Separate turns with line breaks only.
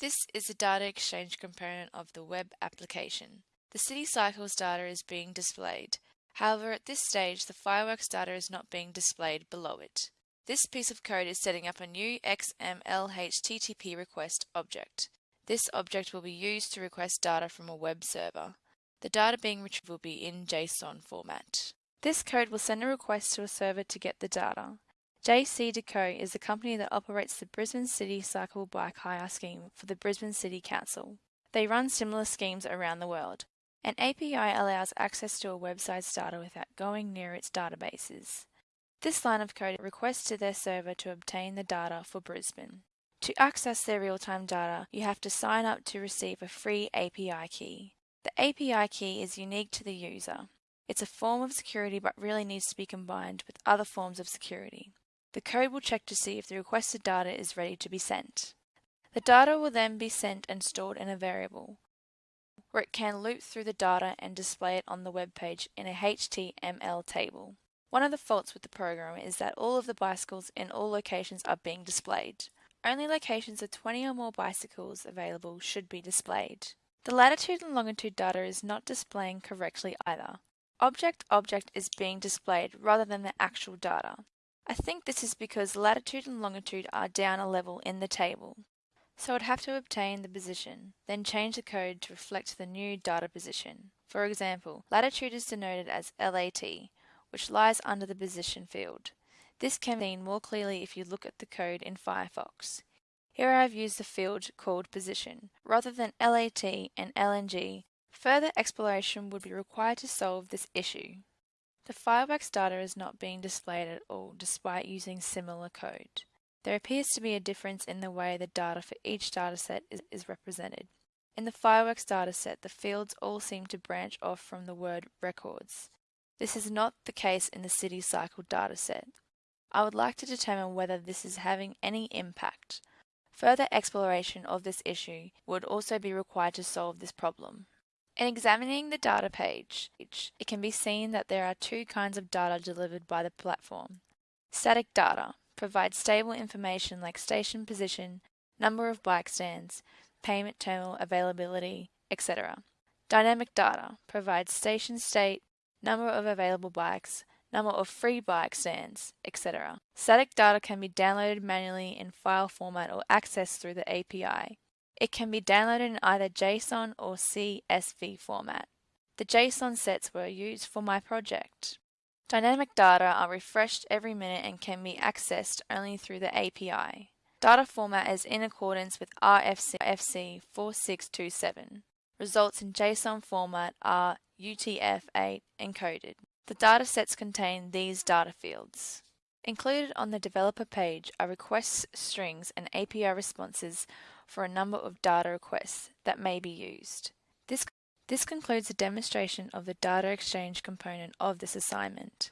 This is the data exchange component of the web application. The City Cycles data is being displayed. However, at this stage, the fireworks data is not being displayed below it. This piece of code is setting up a new XML HTTP request object. This object will be used to request data from a web server. The data being retrieved will be in JSON format. This code will send a request to a server to get the data. JCDecaux is the company that operates the Brisbane City Cycle Bike Hire scheme for the Brisbane City Council. They run similar schemes around the world. An API allows access to a website's data without going near its databases. This line of code requests to their server to obtain the data for Brisbane. To access their real-time data, you have to sign up to receive a free API key. The API key is unique to the user. It's a form of security but really needs to be combined with other forms of security. The code will check to see if the requested data is ready to be sent. The data will then be sent and stored in a variable, where it can loop through the data and display it on the web page in a HTML table. One of the faults with the program is that all of the bicycles in all locations are being displayed. Only locations with 20 or more bicycles available should be displayed. The latitude and longitude data is not displaying correctly either. Object object is being displayed rather than the actual data. I think this is because latitude and longitude are down a level in the table. So I'd have to obtain the position, then change the code to reflect the new data position. For example, latitude is denoted as LAT, which lies under the position field. This can be seen more clearly if you look at the code in Firefox. Here I have used the field called position, rather than LAT and LNG. Further exploration would be required to solve this issue. The fireworks data is not being displayed at all despite using similar code. There appears to be a difference in the way the data for each dataset is, is represented. In the fireworks dataset, the fields all seem to branch off from the word records. This is not the case in the city cycle dataset. I would like to determine whether this is having any impact. Further exploration of this issue would also be required to solve this problem. In examining the data page, it can be seen that there are two kinds of data delivered by the platform. Static data provides stable information like station position, number of bike stands, payment terminal availability, etc. Dynamic data provides station state, number of available bikes, number of free bike stands, etc. Static data can be downloaded manually in file format or accessed through the API. It can be downloaded in either JSON or CSV format. The JSON sets were used for my project. Dynamic data are refreshed every minute and can be accessed only through the API. Data format is in accordance with RFC FC 4627. Results in JSON format are UTF-8 encoded. The datasets contain these data fields. Included on the developer page are request strings and API responses for a number of data requests that may be used. This, this concludes the demonstration of the data exchange component of this assignment.